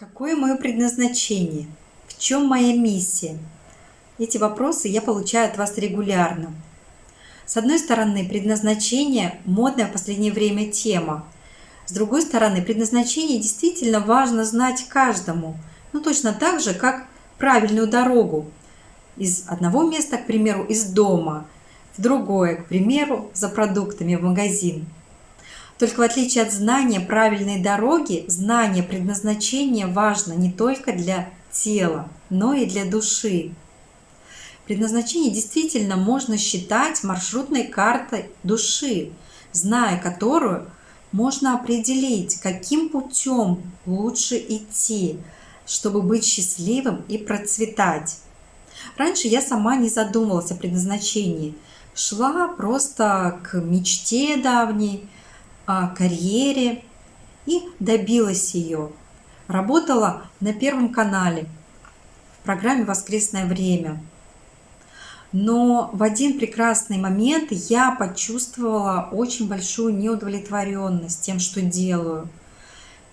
Какое мое предназначение? В чем моя миссия? Эти вопросы я получаю от вас регулярно. С одной стороны, предназначение – модная в последнее время тема. С другой стороны, предназначение действительно важно знать каждому. Ну, точно так же, как правильную дорогу. Из одного места, к примеру, из дома, в другое, к примеру, за продуктами в магазин – только в отличие от знания правильной дороги, знание предназначения важно не только для тела, но и для души. Предназначение действительно можно считать маршрутной картой души, зная которую можно определить, каким путем лучше идти, чтобы быть счастливым и процветать. Раньше я сама не задумывалась о предназначении, шла просто к мечте давней – карьере и добилась ее. Работала на Первом канале в программе «Воскресное время». Но в один прекрасный момент я почувствовала очень большую неудовлетворенность тем, что делаю.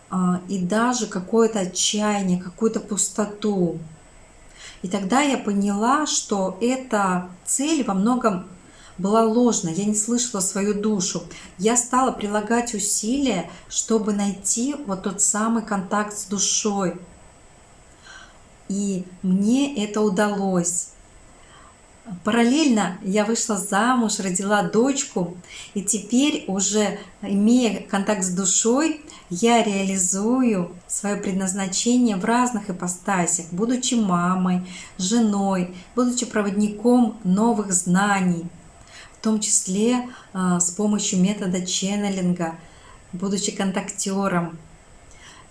А, и даже какое-то отчаяние, какую-то пустоту. И тогда я поняла, что эта цель во многом была ложна, я не слышала свою душу. Я стала прилагать усилия, чтобы найти вот тот самый контакт с душой. И мне это удалось. Параллельно я вышла замуж, родила дочку, и теперь уже имея контакт с душой, я реализую свое предназначение в разных ипостасях, будучи мамой, женой, будучи проводником новых знаний – в том числе а, с помощью метода ченнелинга, будучи контактером.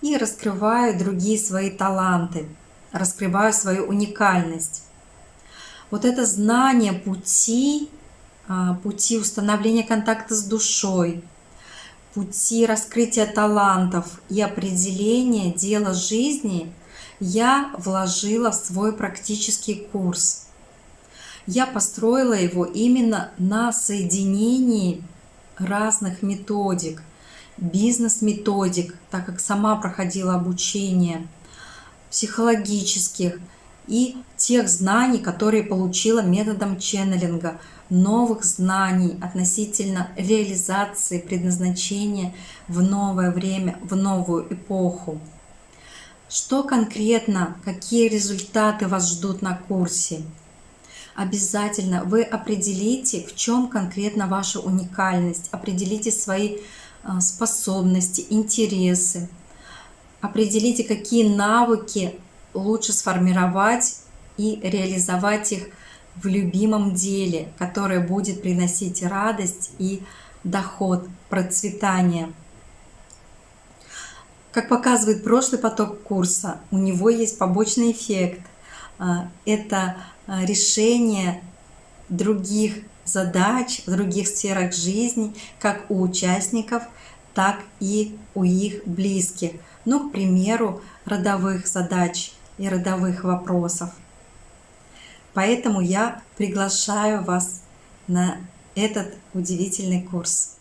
И раскрываю другие свои таланты, раскрываю свою уникальность. Вот это знание пути, а, пути установления контакта с душой, пути раскрытия талантов и определения дела жизни я вложила в свой практический курс – я построила его именно на соединении разных методик, бизнес-методик, так как сама проходила обучение, психологических и тех знаний, которые получила методом ченнелинга, новых знаний относительно реализации предназначения в новое время, в новую эпоху. Что конкретно, какие результаты вас ждут на курсе? Обязательно вы определите, в чем конкретно ваша уникальность, определите свои а, способности, интересы, определите, какие навыки лучше сформировать и реализовать их в любимом деле, которое будет приносить радость и доход, процветание. Как показывает прошлый поток курса, у него есть побочный эффект. А, это решение других задач в других сферах жизни, как у участников, так и у их близких. Ну, к примеру, родовых задач и родовых вопросов. Поэтому я приглашаю вас на этот удивительный курс.